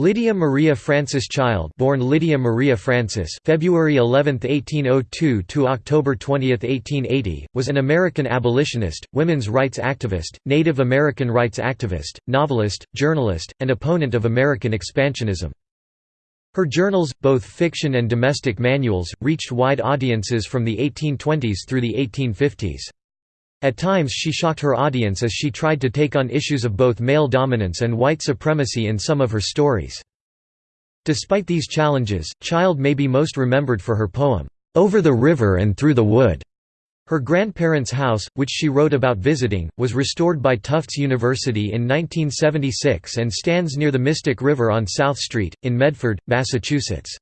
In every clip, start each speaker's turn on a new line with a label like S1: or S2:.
S1: Lydia Maria Francis Child born Lydia Maria Francis February 11, 1802 to October 20, 1880, was an American abolitionist, women's rights activist, Native American rights activist, novelist, journalist, and opponent of American expansionism. Her journals, both fiction and domestic manuals, reached wide audiences from the 1820s through the 1850s. At times she shocked her audience as she tried to take on issues of both male dominance and white supremacy in some of her stories. Despite these challenges, Child may be most remembered for her poem, "'Over the River and Through the Wood'". Her grandparents' house, which she wrote about visiting, was restored by Tufts University in 1976 and stands near the Mystic River on South Street, in Medford, Massachusetts.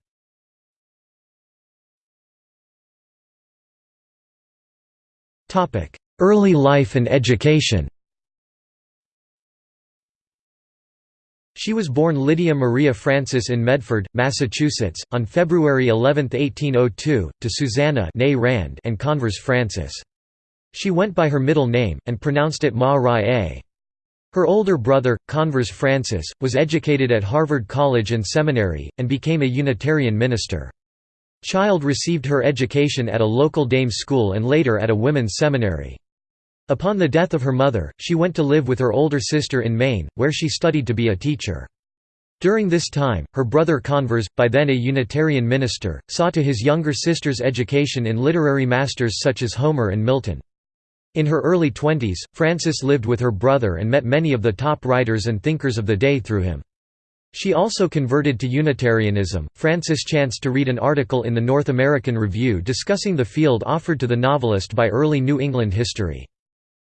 S1: Early life and education She was born Lydia Maria Francis in Medford, Massachusetts, on February 11, 1802, to Susanna Rand and Converse Francis. She went by her middle name, and pronounced it Ma Rai A. Her older brother, Converse Francis, was educated at Harvard College and Seminary, and became a Unitarian minister. Child received her education at a local dame's school and later at a women's seminary. Upon the death of her mother, she went to live with her older sister in Maine, where she studied to be a teacher. During this time, her brother Converse, by then a Unitarian minister, saw to his younger sister's education in literary masters such as Homer and Milton. In her early twenties, Francis lived with her brother and met many of the top writers and thinkers of the day through him. She also converted to Unitarianism. Francis chanced to read an article in the North American Review discussing the field offered to the novelist by early New England history.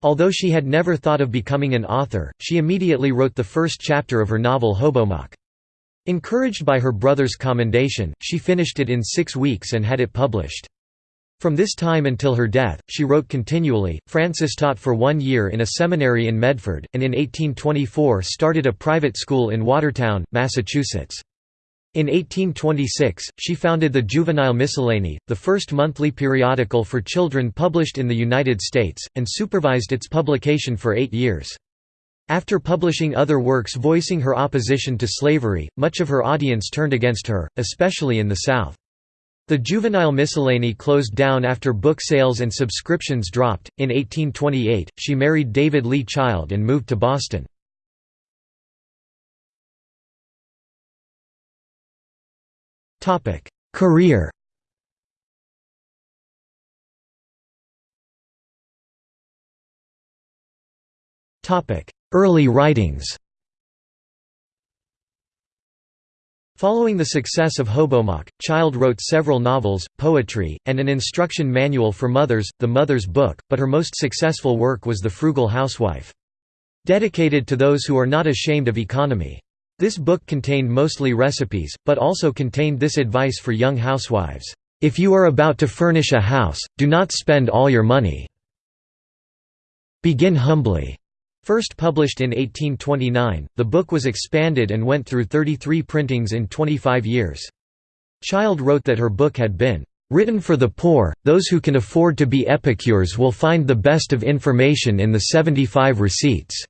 S1: Although she had never thought of becoming an author, she immediately wrote the first chapter of her novel Hobomok. Encouraged by her brother's commendation, she finished it in six weeks and had it published. From this time until her death, she wrote continually. Francis taught for one year in a seminary in Medford, and in 1824 started a private school in Watertown, Massachusetts. In 1826, she founded the Juvenile Miscellany, the first monthly periodical for children published in the United States, and supervised its publication for eight years. After publishing other works voicing her opposition to slavery, much of her audience turned against her, especially in the South. The Juvenile Miscellany closed down after book sales and subscriptions dropped. In 1828, she married David Lee Child and moved to Boston. Topic: Career. Topic: Early writings. Following the success of Hobomok, Child wrote several novels, poetry, and an instruction manual for mothers, The Mother's Book, but her most successful work was The Frugal Housewife. Dedicated to those who are not ashamed of economy. This book contained mostly recipes, but also contained this advice for young housewives, "...if you are about to furnish a house, do not spend all your money. Begin humbly." First published in 1829, the book was expanded and went through 33 printings in 25 years. Child wrote that her book had been written for the poor, those who can afford to be epicures will find the best of information in the 75 receipts.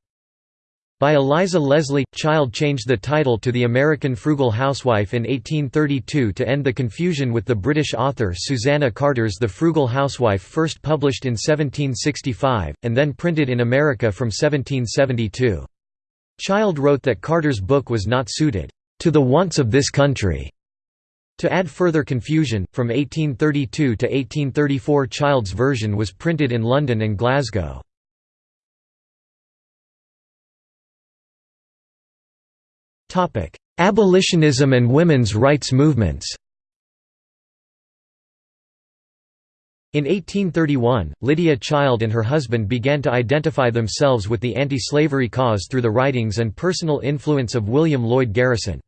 S1: By Eliza Leslie, Child changed the title to The American Frugal Housewife in 1832 to end the confusion with the British author Susanna Carter's The Frugal Housewife first published in 1765, and then printed in America from 1772. Child wrote that Carter's book was not suited to the wants of this country. To add further confusion, from 1832 to 1834 Child's version was printed in London and Glasgow. Abolitionism and women's rights movements In 1831, Lydia Child and her husband began to identify themselves with the anti-slavery cause through the writings and personal influence of William Lloyd Garrison.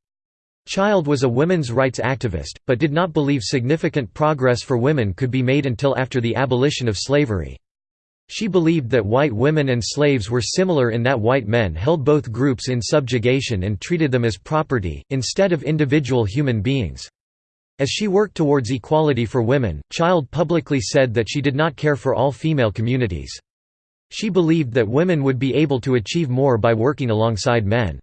S1: Child was a women's rights activist, but did not believe significant progress for women could be made until after the abolition of slavery. She believed that white women and slaves were similar in that white men held both groups in subjugation and treated them as property, instead of individual human beings. As she worked towards equality for women, Child publicly said that she did not care for all female communities. She believed that women would be able to achieve more by working alongside men.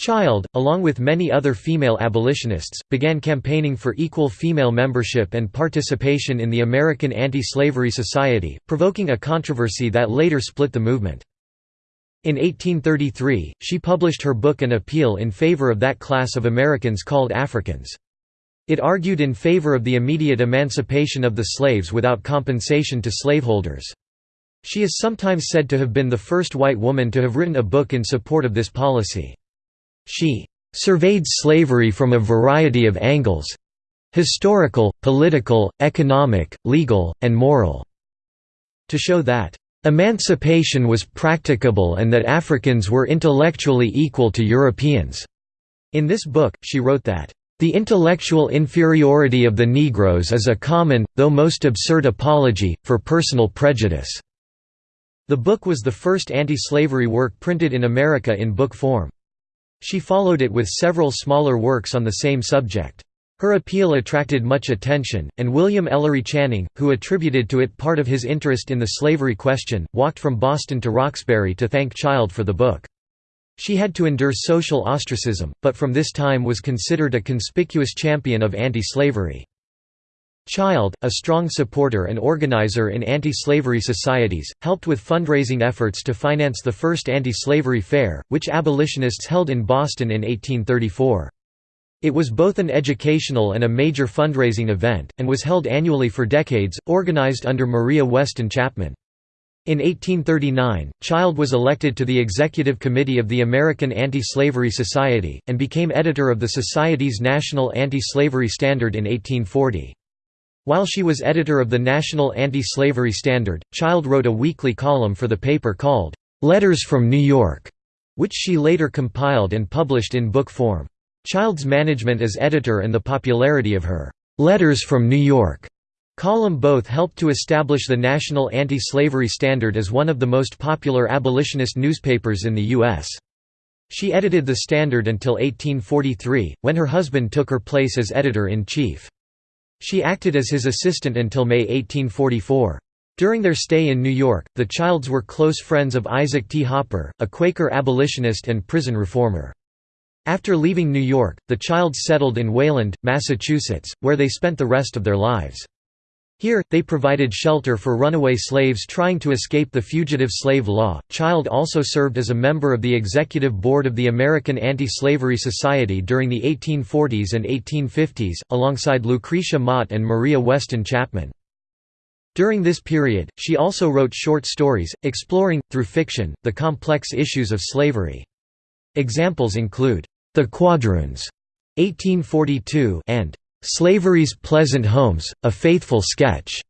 S1: Child, along with many other female abolitionists, began campaigning for equal female membership and participation in the American Anti-Slavery Society, provoking a controversy that later split the movement. In 1833, she published her book An Appeal in favor of that class of Americans called Africans. It argued in favor of the immediate emancipation of the slaves without compensation to slaveholders. She is sometimes said to have been the first white woman to have written a book in support of this policy. She surveyed slavery from a variety of angles—historical, political, economic, legal, and moral—to show that Emancipation was practicable and that Africans were intellectually equal to Europeans. In this book, she wrote that, "...the intellectual inferiority of the Negroes is a common, though most absurd apology, for personal prejudice." The book was the first anti-slavery work printed in America in book form. She followed it with several smaller works on the same subject. Her appeal attracted much attention, and William Ellery Channing, who attributed to it part of his interest in the slavery question, walked from Boston to Roxbury to thank Child for the book. She had to endure social ostracism, but from this time was considered a conspicuous champion of anti-slavery. Child, a strong supporter and organizer in anti-slavery societies, helped with fundraising efforts to finance the first anti-slavery fair, which abolitionists held in Boston in 1834. It was both an educational and a major fundraising event, and was held annually for decades, organized under Maria Weston Chapman. In 1839, Child was elected to the executive committee of the American Anti-Slavery Society, and became editor of the Society's National Anti-Slavery Standard in 1840. While she was editor of the National Anti-Slavery Standard, Child wrote a weekly column for the paper called, "'Letters from New York", which she later compiled and published in book form. Child's management as editor and the popularity of her "'Letters from New York' column both helped to establish the National Anti-Slavery Standard as one of the most popular abolitionist newspapers in the U.S. She edited the Standard until 1843, when her husband took her place as editor-in-chief. She acted as his assistant until May 1844. During their stay in New York, the Childs were close friends of Isaac T. Hopper, a Quaker abolitionist and prison reformer. After leaving New York, the Childs settled in Wayland, Massachusetts, where they spent the rest of their lives. Here, they provided shelter for runaway slaves trying to escape the fugitive slave law. Child also served as a member of the executive board of the American Anti-Slavery Society during the 1840s and 1850s, alongside Lucretia Mott and Maria Weston Chapman. During this period, she also wrote short stories, exploring, through fiction, the complex issues of slavery. Examples include, "'The Quadroons' 1842 and "'Slavery's Pleasant Homes, A Faithful Sketch'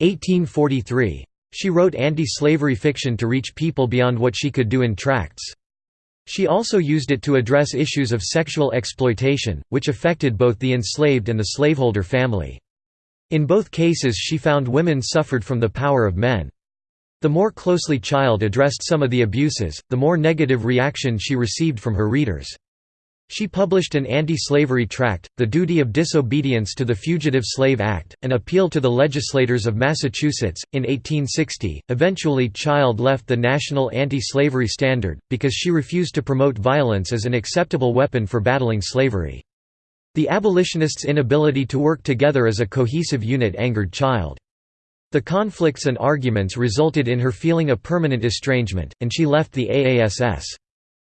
S1: 1843. She wrote anti-slavery fiction to reach people beyond what she could do in tracts. She also used it to address issues of sexual exploitation, which affected both the enslaved and the slaveholder family. In both cases she found women suffered from the power of men. The more closely Child addressed some of the abuses, the more negative reaction she received from her readers. She published an anti-slavery tract, The Duty of Disobedience to the Fugitive Slave Act, an appeal to the legislators of Massachusetts. In 1860, eventually Child left the National Anti-Slavery Standard, because she refused to promote violence as an acceptable weapon for battling slavery. The abolitionists' inability to work together as a cohesive unit angered Child. The conflicts and arguments resulted in her feeling a permanent estrangement, and she left the AASS.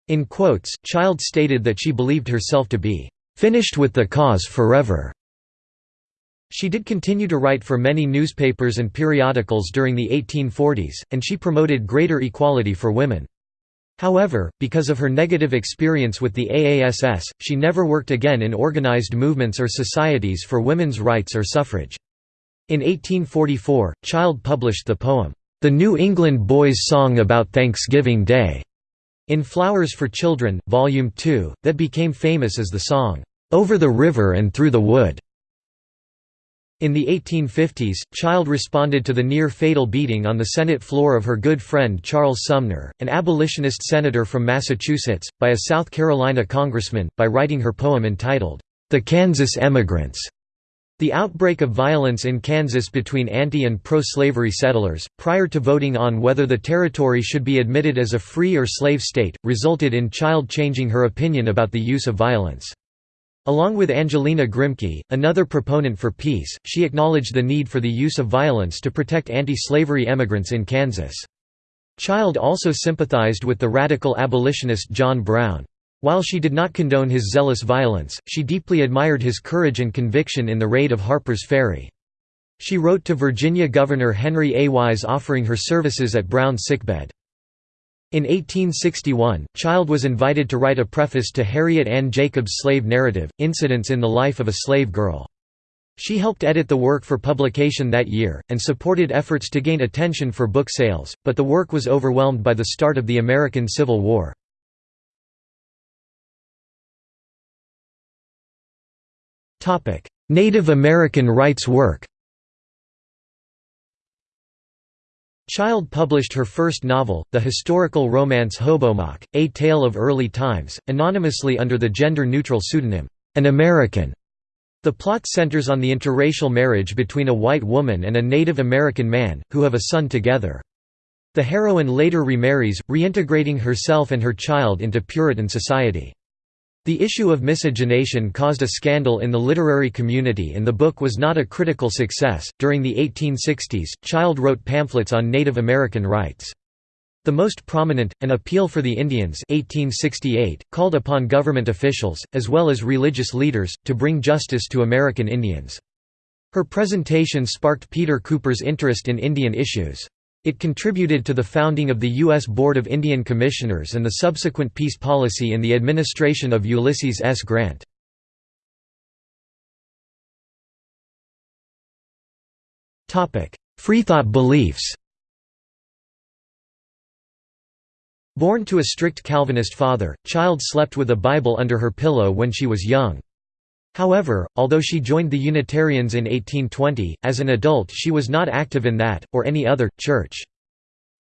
S1: In quotes, Child stated that she believed herself to be "...finished with the cause forever." She did continue to write for many newspapers and periodicals during the 1840s, and she promoted greater equality for women. However, because of her negative experience with the AASS, she never worked again in organized movements or societies for women's rights or suffrage. In 1844, Child published the poem, "'The New England Boy's Song About Thanksgiving Day' In Flowers for Children, Volume 2, that became famous as the song, "'Over the River and Through the Wood'". In the 1850s, Child responded to the near-fatal beating on the Senate floor of her good friend Charles Sumner, an abolitionist senator from Massachusetts, by a South Carolina congressman, by writing her poem entitled, "'The Kansas Emigrants' The outbreak of violence in Kansas between anti- and pro-slavery settlers, prior to voting on whether the territory should be admitted as a free or slave state, resulted in Child changing her opinion about the use of violence. Along with Angelina Grimke, another proponent for peace, she acknowledged the need for the use of violence to protect anti-slavery emigrants in Kansas. Child also sympathized with the radical abolitionist John Brown. While she did not condone his zealous violence, she deeply admired his courage and conviction in the raid of Harper's Ferry. She wrote to Virginia Governor Henry A. Wise offering her services at Brown's sickbed. In 1861, Child was invited to write a preface to Harriet Ann Jacobs' slave narrative, Incidents in the Life of a Slave Girl. She helped edit the work for publication that year, and supported efforts to gain attention for book sales, but the work was overwhelmed by the start of the American Civil War. Native American rights work Child published her first novel, the historical romance Hobomok, A Tale of Early Times, anonymously under the gender-neutral pseudonym, An American. The plot centers on the interracial marriage between a white woman and a Native American man, who have a son together. The heroine later remarries, reintegrating herself and her child into Puritan society. The issue of miscegenation caused a scandal in the literary community and the book was not a critical success. During the 1860s, Child wrote pamphlets on Native American rights. The most prominent, An Appeal for the Indians 1868, called upon government officials, as well as religious leaders, to bring justice to American Indians. Her presentation sparked Peter Cooper's interest in Indian issues. It contributed to the founding of the U.S. Board of Indian Commissioners and the subsequent peace policy in the administration of Ulysses S. Grant. Freethought beliefs Born to a strict Calvinist father, Child slept with a Bible under her pillow when she was young. However, although she joined the Unitarians in 1820, as an adult she was not active in that, or any other, church.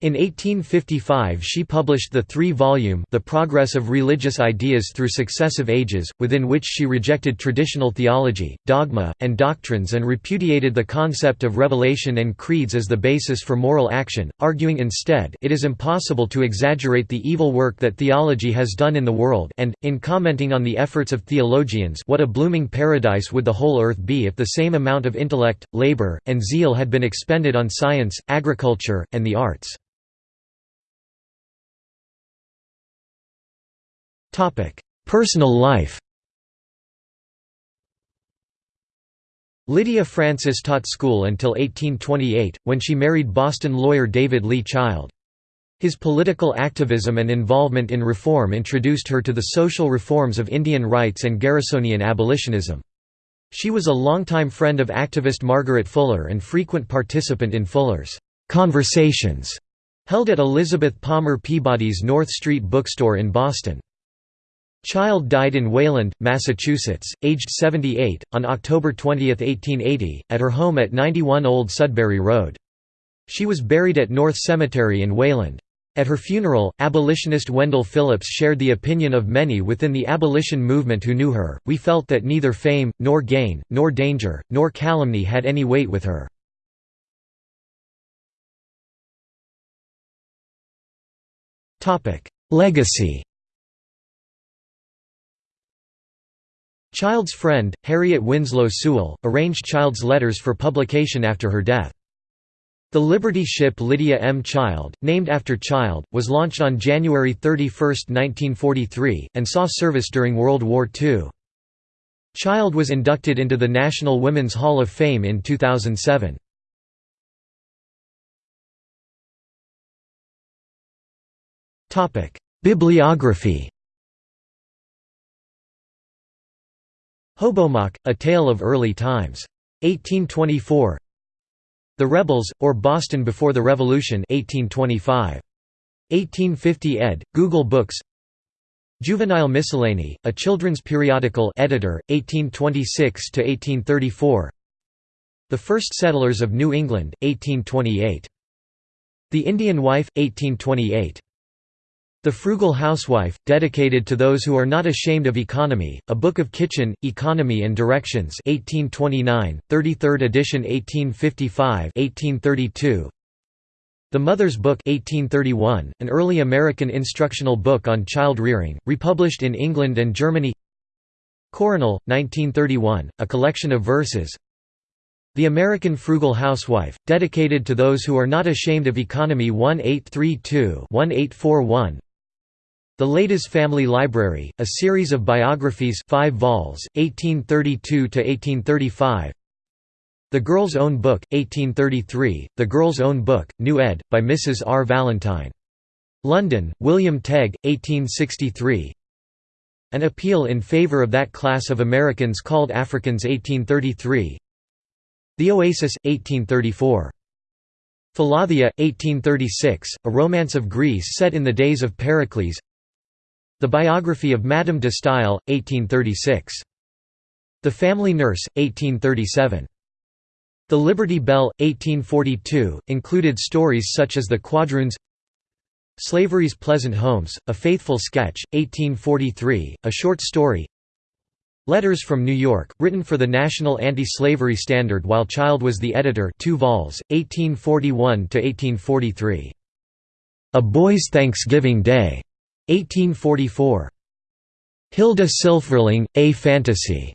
S1: In 1855 she published the three-volume The Progress of Religious Ideas Through Successive Ages, within which she rejected traditional theology, dogma, and doctrines and repudiated the concept of revelation and creeds as the basis for moral action, arguing instead it is impossible to exaggerate the evil work that theology has done in the world and, in commenting on the efforts of theologians what a blooming paradise would the whole earth be if the same amount of intellect, labor, and zeal had been expended on science, agriculture, and the arts. Personal life Lydia Francis taught school until 1828, when she married Boston lawyer David Lee Child. His political activism and involvement in reform introduced her to the social reforms of Indian rights and Garrisonian abolitionism. She was a longtime friend of activist Margaret Fuller and frequent participant in Fuller's «conversations» held at Elizabeth Palmer Peabody's North Street bookstore in Boston. Child died in Wayland, Massachusetts, aged 78, on October 20, 1880, at her home at 91 Old Sudbury Road. She was buried at North Cemetery in Wayland. At her funeral, abolitionist Wendell Phillips shared the opinion of many within the abolition movement who knew her, we felt that neither fame, nor gain, nor danger, nor calumny had any weight with her. Legacy Child's friend, Harriet Winslow Sewall, arranged Child's letters for publication after her death. The Liberty ship Lydia M. Child, named after Child, was launched on January 31, 1943, and saw service during World War II. Child was inducted into the National Women's Hall of Fame in 2007. Bibliography Hobomok, A Tale of Early Times. 1824 The Rebels, or Boston Before the Revolution 1825. 1850 ed., Google Books Juvenile Miscellany, a children's periodical editor, 1826–1834 The First Settlers of New England, 1828. The Indian Wife, 1828. The Frugal Housewife, dedicated to those who are not ashamed of economy, a book of kitchen, economy and directions 1829, 33rd edition 1855 1832. The Mother's Book 1831, an early American instructional book on child rearing, republished in England and Germany. Coronal, 1931, a collection of verses. The American Frugal Housewife, dedicated to those who are not ashamed of economy 1832-1841 the Ladies' Family Library, a series of biographies 5 vols, 1832–1835 The Girl's Own Book, 1833, The Girl's Own Book, New ed., by Mrs. R. Valentine. London, William Tegg, 1863 An Appeal in Favor of That Class of Americans Called Africans 1833 The Oasis, 1834 Philothea, 1836, a romance of Greece set in the days of Pericles the Biography of Madame de Staël, 1836. The Family Nurse, 1837. The Liberty Bell, 1842, included stories such as The Quadroons Slavery's Pleasant Homes, A Faithful Sketch, 1843, a short story Letters from New York, written for the National Anti-Slavery Standard while Child was the editor 2 vols, 1841–1843. A Boy's Thanksgiving Day 1844. Hilda Silfverling, A Fantasy.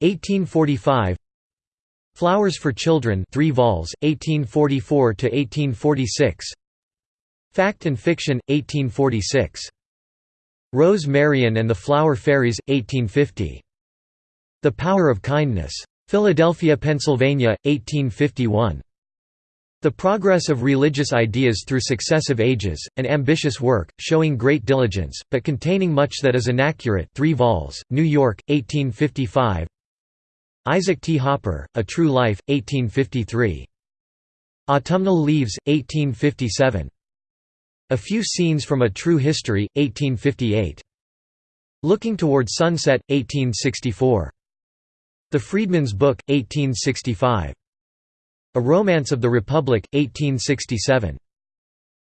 S1: 1845. Flowers for Children 3 vols, 1844 to 1846. Fact and Fiction 1846. Rose Marion and the Flower Fairies 1850. The Power of Kindness. Philadelphia, Pennsylvania 1851. The Progress of Religious Ideas Through Successive Ages, an ambitious work, showing great diligence, but containing much that is inaccurate 3 vols, New York, 1855 Isaac T. Hopper, A True Life, 1853. Autumnal Leaves, 1857. A Few Scenes from a True History, 1858. Looking Toward Sunset, 1864. The Freedman's Book, 1865. A Romance of the Republic, 1867.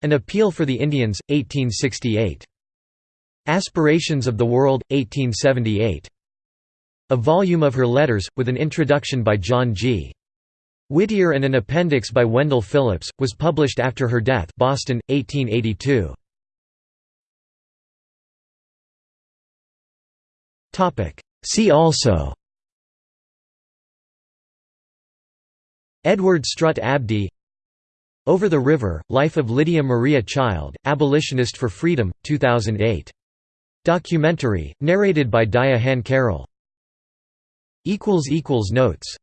S1: An Appeal for the Indians, 1868. Aspirations of the World, 1878. A volume of her letters, with an introduction by John G. Whittier and an appendix by Wendell Phillips, was published after her death Boston, 1882. See also Edward Strutt Abdy Over the River, Life of Lydia Maria Child, Abolitionist for Freedom, 2008. Documentary, narrated by Daya Han Carroll. Notes